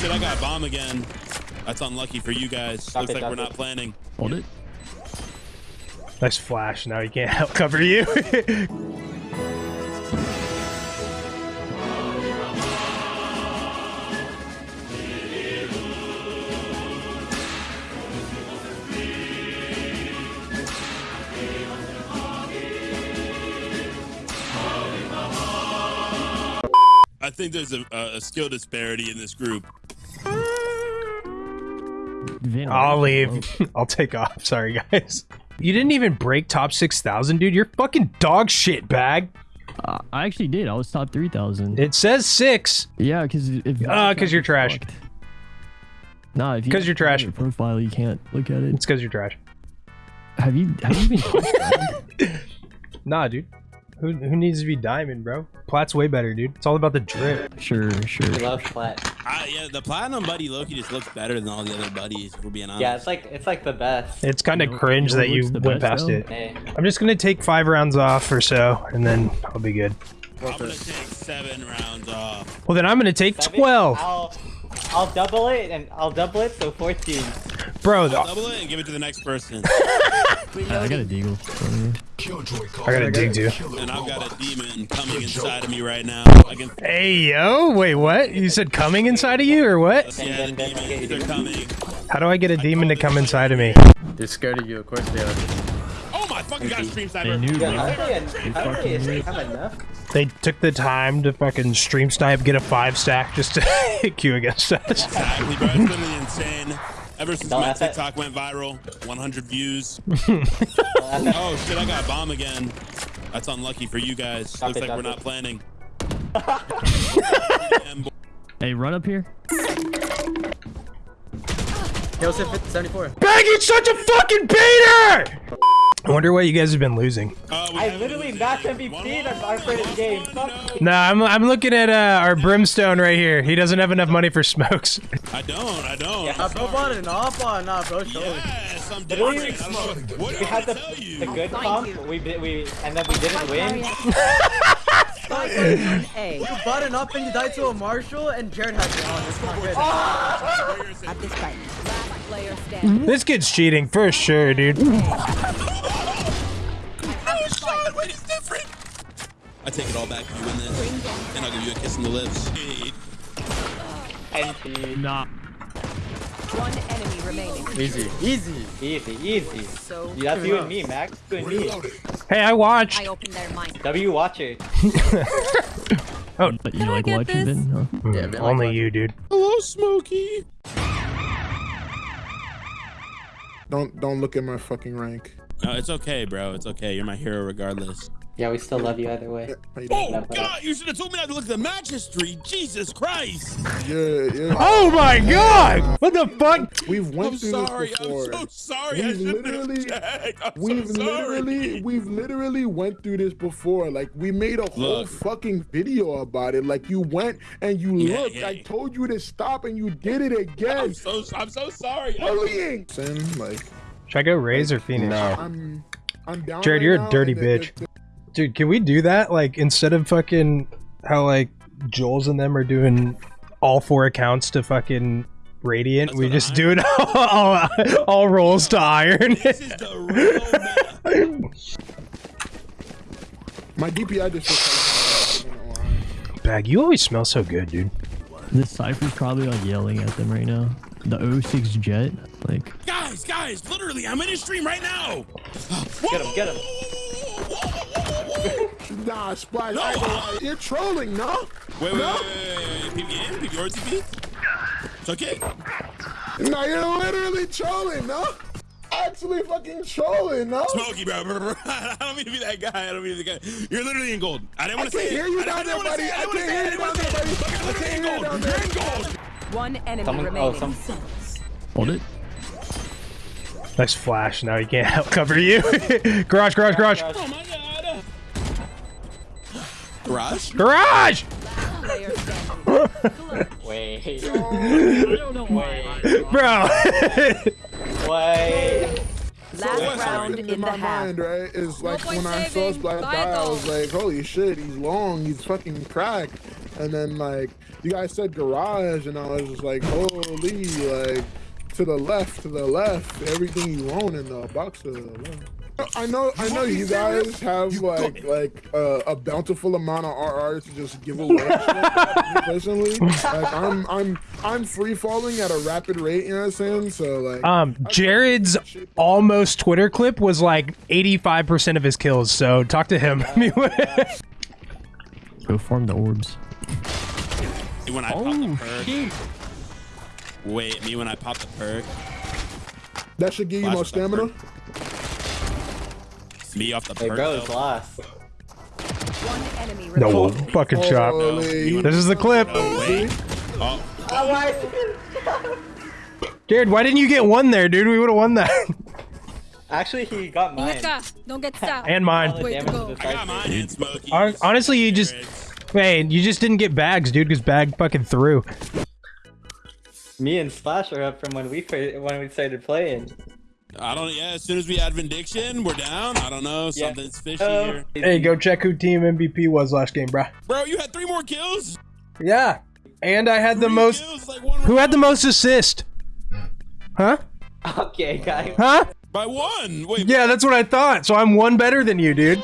shit, I got a bomb again. That's unlucky for you guys. Stop Looks it, like we're it. not planning. Hold it. Nice flash. Now he can't help cover you. I think there's a, a, a skill disparity in this group. Vin, I'll leave. I'll take off. Sorry, guys. You didn't even break top 6,000, dude. You're fucking dog shit bag. Uh, I actually did. I was top 3,000. It says six. Yeah, because if Ah, 'cause you're trash. Fucked. Nah, if you 'Cause you're trash. your profile, you can't look at it. It's because you're trash. Have you have you been? Nah, dude. Who, who needs to be diamond, bro? Plat's way better, dude. It's all about the drip. Sure, sure. We love flat. I, yeah, the platinum buddy Loki just looks better than all the other buddies. If we're being honest. Yeah, it's like it's like the best. It's kind of You know- cringe you know that you went best, past though? it. Hey, I'm just gonna take five rounds off or so, and then I'll be good. I'm gonna take seven rounds off. Well, then I'm gonna take seven? 12. I'll I'll double it and I'll double it so 14. Bro, the- Double it and give it to the next person. Yeah, I got a deagle. I gotta dig too. and I've got a demon coming inside of me right now. Can. Hey, yo. Wait, what? You said coming inside of you or what? Yeah, the demons are coming. How do I get a demon to come inside of me? They're scared of you, of course they are. Oh my fucking god, stream They sniper. knew, Yeah, bro. I don't I don't really have enough. They took the time to fucking stream snipe, get a five stack just to hit queue against us. Exactly, bro. It's literally insane. Ever since Don't my have that- TikTok went viral, 100 views. Oh shit, I got bomb again. That's unlucky for you guys. Stop Looks it, like we're it. not planning. Hey, run up here. Kill 74. Baggy's such a fucking beater! I wonder why you guys have been losing. Uh, we I have literally it. match One MVP more, in our first one game. no. Nah, I'm, I'm looking at uh, our brimstone right here. He doesn't have enough money for smokes. I don't, I don't. Yeah, I'm Hop sorry. on it, hop on, nah, bro, it. Yes, I'm Literally, different. I don't know what We had the, the good comp, we we and then we didn't win. You button up and you died to a Marshal and Jared had you on. It's not good. At this time. Last player standing. This kid's cheating for sure, dude. Oh, shot, wait, it's different. I take it all back if you win this, and I'll give you a kiss on the lips. Hey, NP. Nah. One enemy remaining. Easy, easy. Easy, easy. So Yeah, that's you and me, Max. You and me. Hey, I watched. I open their mind. W watcher. But you oh, like watching this? Vin? Huh? Yeah, like Only what? you, dude. Hello, Smokey. Don't don't look at my fucking rank. No, it's okay, bro. It's okay. You're my hero regardless. Yeah, we still love you either way. How you doing? Oh, God, you should have told me not to look at the match history. Jesus Christ. Yeah, yeah. Oh my god! What the fuck? We've went I'm through sorry. this I'm so sorry. I We've shouldn't literally- have checked. I'm We've so sorry. literally, we've literally went through this before. Like we made a whole Look. fucking video about it. Like you went and you Yeah, looked. yeah, I told you to stop and you did it again. I'm so, I'm so sorry. Bullying. Sin, like Should I go Raze or Phoenix? I'm, I'm down. Jared, right you're a now, dirty and bitch. it- it- Dude, can we do that? Like, instead of fucking how, like, Jules and them are doing all four accounts to fucking Radiant, That's we just I- do it all, all, all rolls to Iron. This is the real. My DPI just. I'm not gonna lie. Bag, you always smell so good, dude. This Cypher's probably like yelling at them right now. The 06 Jet, like, Guys, guys, literally, I'm in a stream right now. Get him, get him. Nah, Splash. I ain't gonna lie. You're trolling, no? Wait, wait, No. wait, wait, wait, PPM, PPR TP? It's okay. No, you're literally trolling, no? Actually fucking trolling, no? Smokey, bro. bro, bro. I don't mean to be that guy. I don't mean to be that guy. You're literally in gold. I didn't want to can't say hear you down there, buddy. I can't hear you down there, say it. buddy. You're I literally can't in hear you gold. down You're in gold. One enemy Someone, oh, remaining. some. hold it. Nice flash. Now he can't help cover you. garage, garage, garage. Oh my god. Garage? Garage! Wait. I don't know why. Bro. Wait. Last what's round in, in the my half. mind, right, is like when I saw saving. Splash Bye, die, I was like, holy shit, he's long, he's fucking cracked. and then like you guys said garage, and I was just like, holy, like to the left, to the left, everything you own in the box to the left. I know, I know you guys have like like uh, a bountiful amount of RR to just give away. Personally, like I'm I'm I'm free falling at a rapid rate You know what I'm saying? So like, Um, Jared's almost Twitter clip was like 85% of his kills, so talk to him. Go farm the orbs. When I pop the perk. Wait, me when I pop the perk. that should give you more Flash with stamina. Me off the Hey, perk. bro, though. it's last. One no remaining. fucking chop. Holy. This is the clip. Oh, wait. Oh, oh Jared, why didn't you get one there, dude? We would have won that. Actually, he got mine. Don't get stopped. and mine. the Way to damage go. to the I got side mine and Smokey. Hon- honestly, you just- Hey, you just didn't get bags, dude, because bag fucking threw. Me and Slash are up from when we played, when we started playing. I don't. Yeah, as soon as we add Vindiction, we're down. I don't know. Yeah. Something's fishy Oh. here. Hey, go check who team MVP was last game, bro. Bro, you had three more kills. Yeah. And I had the most. kills, like Who had the most assist? Huh? Okay, guys. Huh? By one. Wait. Yeah, that's what I thought. So I'm one better than you, dude.